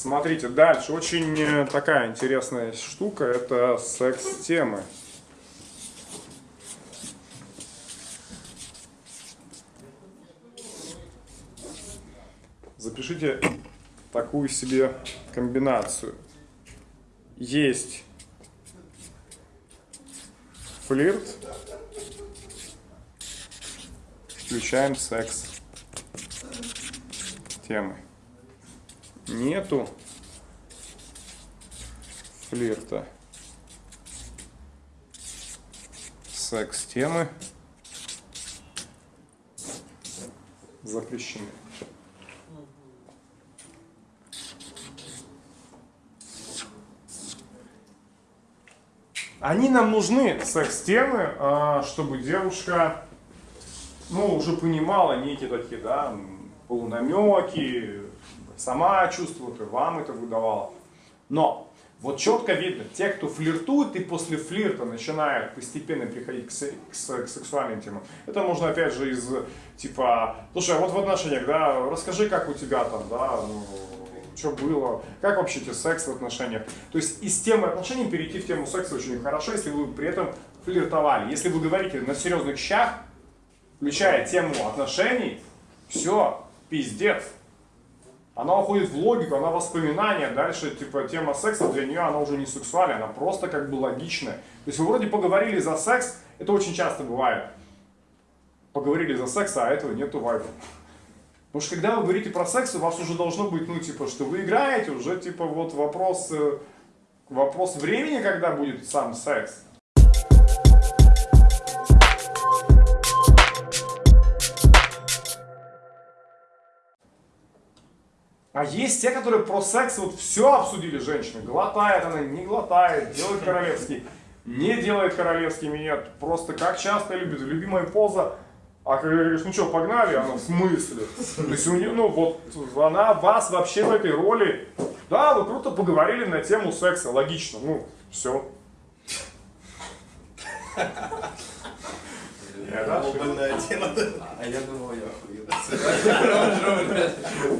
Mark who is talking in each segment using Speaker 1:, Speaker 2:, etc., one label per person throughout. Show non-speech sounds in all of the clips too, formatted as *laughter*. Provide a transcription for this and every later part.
Speaker 1: Смотрите, дальше. Очень э, такая интересная штука. Это секс-темы. Запишите такую себе комбинацию. Есть флирт, включаем секс темы. Нету флирта. Секс темы запрещены. Они нам нужны, секс-темы, а, чтобы девушка, ну, уже понимала некие такие, да, полунамеки, сама чувствует, и вам это выдавала. Но вот четко видно, те, кто флиртует и после флирта начинает постепенно приходить к, к, к сексуальным темам, это можно опять же из типа, слушай, а вот в отношениях, да, расскажи, как у тебя там, да, ну, что было, как вообще тебе секс в отношениях. То есть из темы отношений перейти в тему секса очень хорошо, если вы при этом флиртовали. Если вы говорите на серьезных щах, включая тему отношений, все, пиздец. Она уходит в логику, она воспоминания, дальше типа тема секса для нее она уже не сексуальная, она просто как бы логичная. То есть вы вроде поговорили за секс, это очень часто бывает. Поговорили за секс, а этого нету вайфа. Потому что когда вы говорите про секс, у вас уже должно быть, ну, типа, что вы играете, уже, типа, вот вопрос, э, вопрос времени, когда будет сам секс. А есть те, которые про секс вот все обсудили женщины. Глотает она, не глотает, делает королевский, не делает королевский минет. Просто как часто любит. Любимая поза а когда говоришь, ну что, погнали, она в смысле? То есть у нее, ну вот, она вас вообще в этой роли, да, вы круто поговорили на тему секса, логично, ну, все.
Speaker 2: Я Глобальная тема. А я думал, я охуел. *laughs*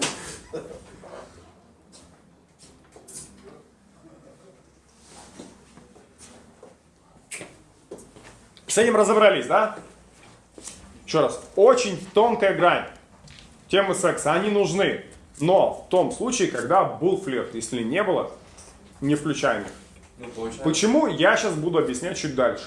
Speaker 1: С этим разобрались, да? Еще раз, очень тонкая грань. Темы секса, они нужны. Но в том случае, когда был флирт. Если не было, не включаем их. Ну, Почему? Я сейчас буду объяснять чуть дальше.